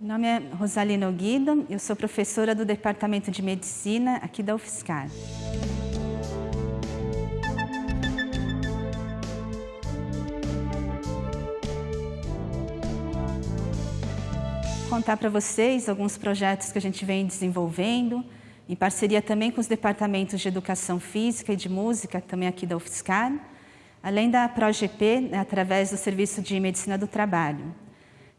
Meu nome é Rosalina Guido, eu sou professora do Departamento de Medicina aqui da UFSCar. contar para vocês alguns projetos que a gente vem desenvolvendo, em parceria também com os departamentos de Educação Física e de Música, também aqui da UFSCar, além da ProGP, né, através do Serviço de Medicina do Trabalho.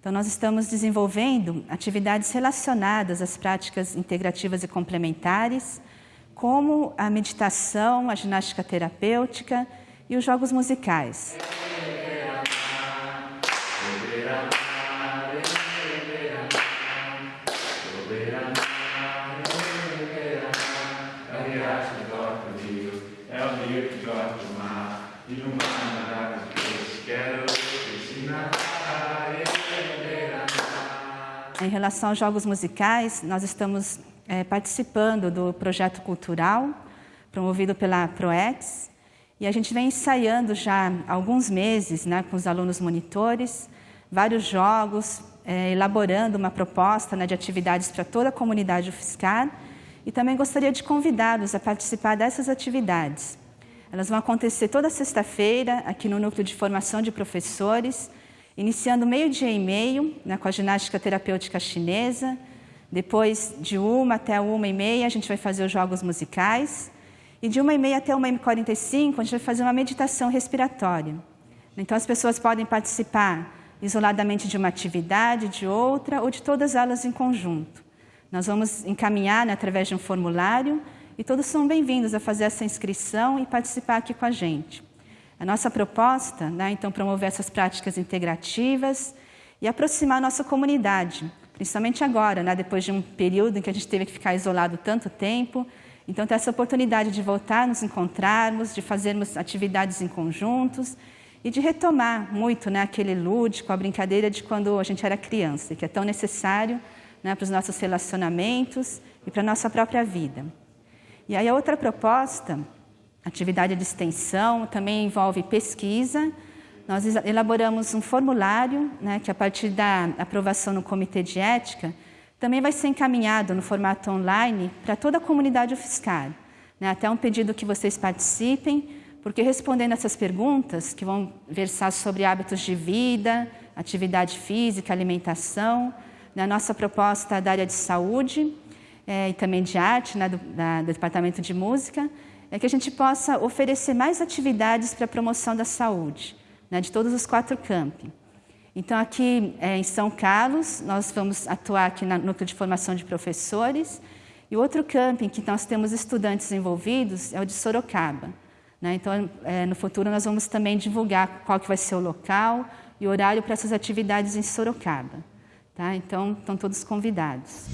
Então, nós estamos desenvolvendo atividades relacionadas às práticas integrativas e complementares, como a meditação, a ginástica terapêutica e os jogos musicais. Em relação aos jogos musicais, nós estamos é, participando do projeto cultural promovido pela ProEx e a gente vem ensaiando já há alguns meses né, com os alunos monitores vários jogos, é, elaborando uma proposta né, de atividades para toda a comunidade UFSCar e também gostaria de convidá-los a participar dessas atividades. Elas vão acontecer toda sexta-feira aqui no Núcleo de Formação de Professores, iniciando meio-dia e meio né, com a ginástica terapêutica chinesa. Depois, de uma até uma e meia, a gente vai fazer os jogos musicais. E de uma e meia até uma e quarenta e cinco, a gente vai fazer uma meditação respiratória. Então, as pessoas podem participar isoladamente de uma atividade, de outra, ou de todas elas em conjunto. Nós vamos encaminhar né, através de um formulário e todos são bem-vindos a fazer essa inscrição e participar aqui com a gente. A nossa proposta, né, então, promover essas práticas integrativas e aproximar a nossa comunidade, principalmente agora, né, depois de um período em que a gente teve que ficar isolado tanto tempo. Então, ter essa oportunidade de voltar, nos encontrarmos, de fazermos atividades em conjuntos e de retomar muito né, aquele lúdico, a brincadeira de quando a gente era criança, que é tão necessário né, para os nossos relacionamentos e para a nossa própria vida. E aí a outra proposta Atividade de extensão também envolve pesquisa. Nós elaboramos um formulário, né, que a partir da aprovação no Comitê de Ética, também vai ser encaminhado no formato online para toda a comunidade UFSCar. Né, até um pedido que vocês participem, porque respondendo essas perguntas, que vão versar sobre hábitos de vida, atividade física, alimentação, na né, nossa proposta da área de saúde é, e também de arte, né, do, da, do Departamento de Música, é que a gente possa oferecer mais atividades para a promoção da saúde, né, de todos os quatro campi. Então, aqui é, em São Carlos, nós vamos atuar aqui no núcleo de formação de professores, e outro camping que nós temos estudantes envolvidos é o de Sorocaba. Né? Então, é, no futuro, nós vamos também divulgar qual que vai ser o local e o horário para essas atividades em Sorocaba. Tá? Então, estão todos convidados.